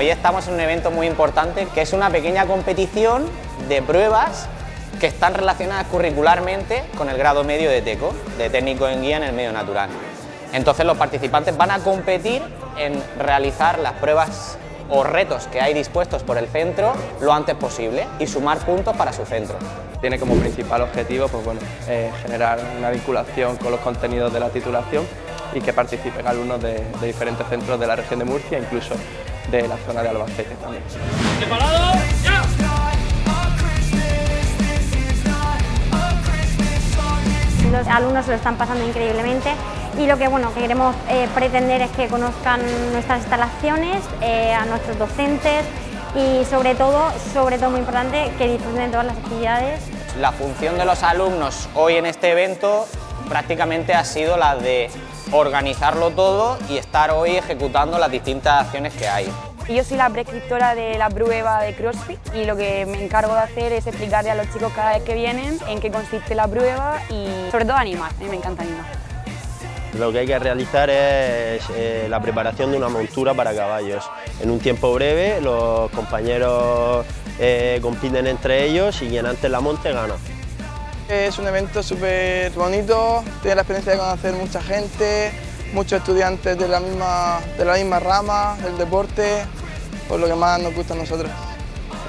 Hoy estamos en un evento muy importante que es una pequeña competición de pruebas que están relacionadas curricularmente con el grado medio de TECO, de técnico en guía en el medio natural. Entonces los participantes van a competir en realizar las pruebas o retos que hay dispuestos por el centro lo antes posible y sumar puntos para su centro. Tiene como principal objetivo pues bueno, eh, generar una vinculación con los contenidos de la titulación y que participen alumnos de, diferentes centros de la región de Murcia, incluso de la zona de Albacete también. Los alumnos lo están pasando increíblemente y lo que, bueno, queremos eh, pretender es que conozcan nuestras instalaciones, eh, a nuestros docentes y sobre todo, sobre todo muy importante, que disfruten de todas las actividades. La función de los alumnos hoy en este evento prácticamente ha sido la de organizarlo todo y estar hoy ejecutando las distintas acciones que hay. Yo soy la prescriptora de la prueba de CrossFit y lo que me encargo de hacer es explicarle a los chicos cada vez que vienen en qué consiste la prueba y sobre todo animar, a mí me encanta animar. Lo que hay que realizar es eh, la preparación de una montura para caballos. En un tiempo breve los compañeros eh, compiten entre ellos y quien antes la monte gana. Es un evento súper bonito, tiene la experiencia de conocer mucha gente, muchos estudiantes de la misma, de la misma rama, del deporte, por lo que más nos gusta a nosotros.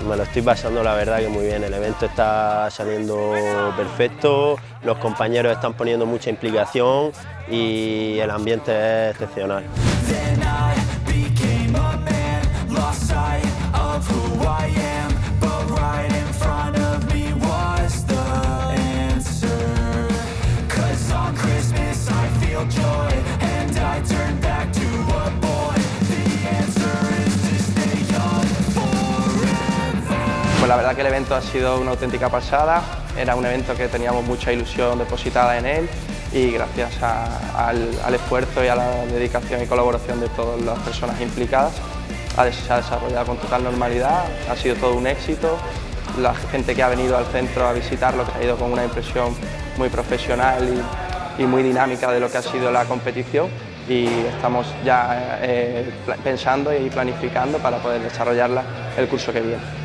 Me lo estoy pasando la verdad que muy bien, el evento está saliendo perfecto, los compañeros están poniendo mucha implicación y el ambiente es excepcional. La verdad que el evento ha sido una auténtica pasada, era un evento que teníamos mucha ilusión depositada en él y gracias al, esfuerzo y a la dedicación y colaboración de todas las personas implicadas se ha desarrollado con total normalidad, ha sido todo un éxito, la gente que ha venido al centro a visitarlo ha ido con una impresión muy profesional y, muy dinámica de lo que ha sido la competición y estamos ya eh, pensando y planificando para poder desarrollarla el curso que viene.